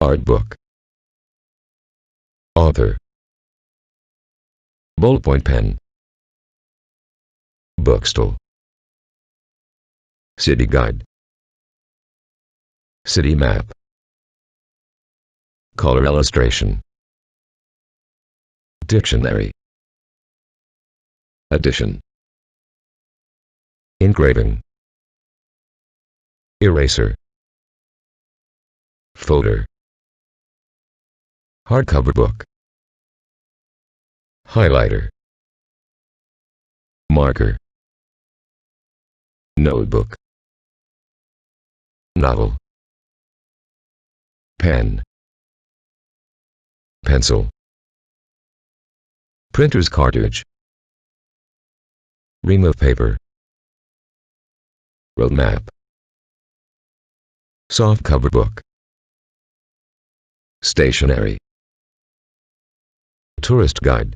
Art book. Author. Ballpoint pen. Bookstall. City guide. City map. Color illustration. Dictionary. Addition. Engraving. Eraser. Folder. Hardcover book. Highlighter. Marker. Notebook. Novel. Pen. Pencil. Printer's cartridge. Ream of paper. Road map. Soft cover book. Stationery. Tourist guide.